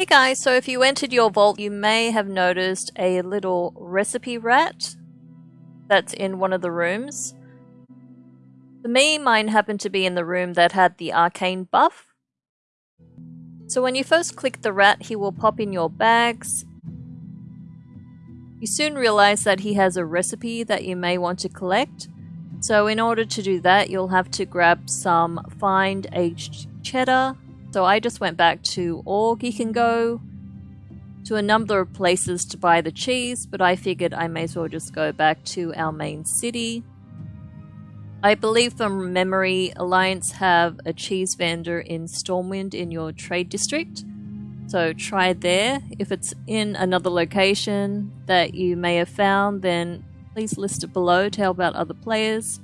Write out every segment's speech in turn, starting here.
Hey guys, so if you entered your vault, you may have noticed a little recipe rat that's in one of the rooms. For me, mine happened to be in the room that had the arcane buff. So when you first click the rat, he will pop in your bags. You soon realize that he has a recipe that you may want to collect. So in order to do that, you'll have to grab some fine aged cheddar, so I just went back to All Geek and Go, to a number of places to buy the cheese, but I figured I may as well just go back to our main city. I believe from memory, Alliance have a cheese vendor in Stormwind in your trade district. So try there. If it's in another location that you may have found, then please list it below to help out other players.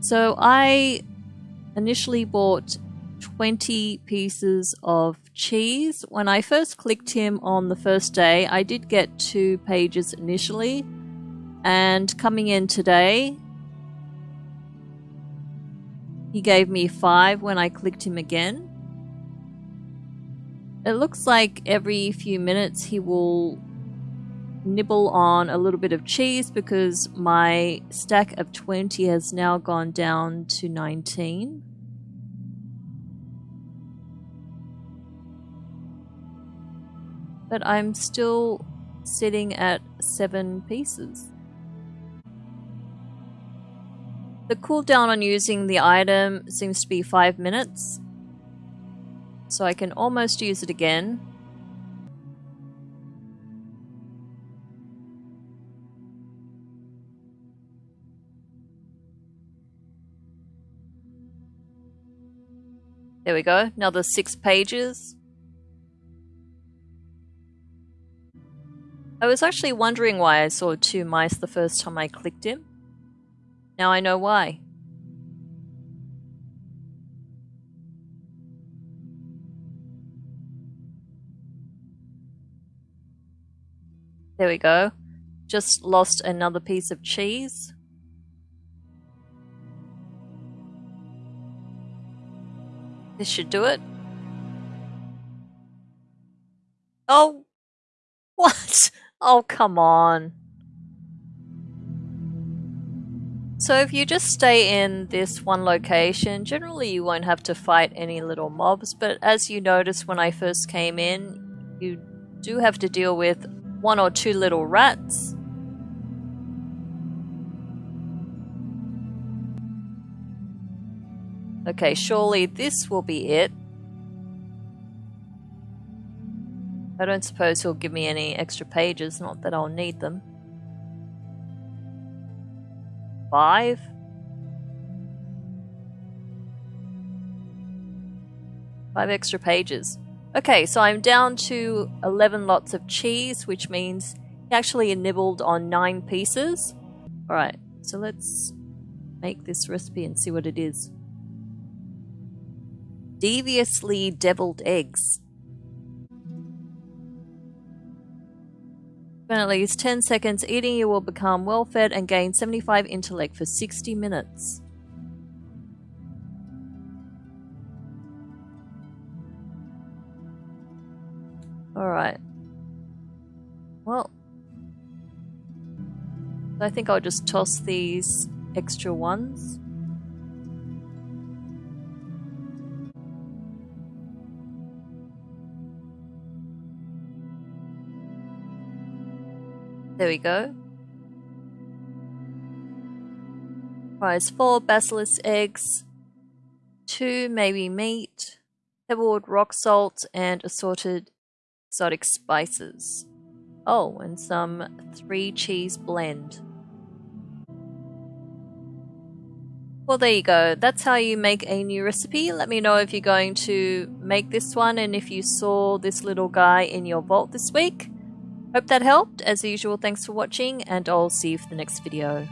So I initially bought 20 pieces of cheese. When I first clicked him on the first day, I did get two pages initially. And coming in today, he gave me five when I clicked him again. It looks like every few minutes he will nibble on a little bit of cheese because my stack of 20 has now gone down to 19. But I'm still sitting at seven pieces. The cooldown on using the item seems to be five minutes, so I can almost use it again. There we go, another six pages. I was actually wondering why I saw two mice the first time I clicked him. Now I know why. There we go. Just lost another piece of cheese. This should do it. Oh! What? Oh, come on. So if you just stay in this one location, generally you won't have to fight any little mobs, but as you noticed when I first came in, you do have to deal with one or two little rats. Okay, surely this will be it. I don't suppose he'll give me any extra pages, not that I'll need them. Five? Five extra pages. Okay, so I'm down to 11 lots of cheese, which means he actually nibbled on 9 pieces. Alright, so let's make this recipe and see what it is. Deviously deviled eggs. Spend at least 10 seconds eating, you will become well fed and gain 75 intellect for 60 minutes. Alright. Well. I think I'll just toss these extra ones. There we go. Prize 4 basilisk eggs, 2 maybe meat, pebbled rock salt, and assorted exotic spices. Oh, and some 3 cheese blend. Well, there you go. That's how you make a new recipe. Let me know if you're going to make this one and if you saw this little guy in your vault this week. Hope that helped. As usual, thanks for watching, and I'll see you for the next video.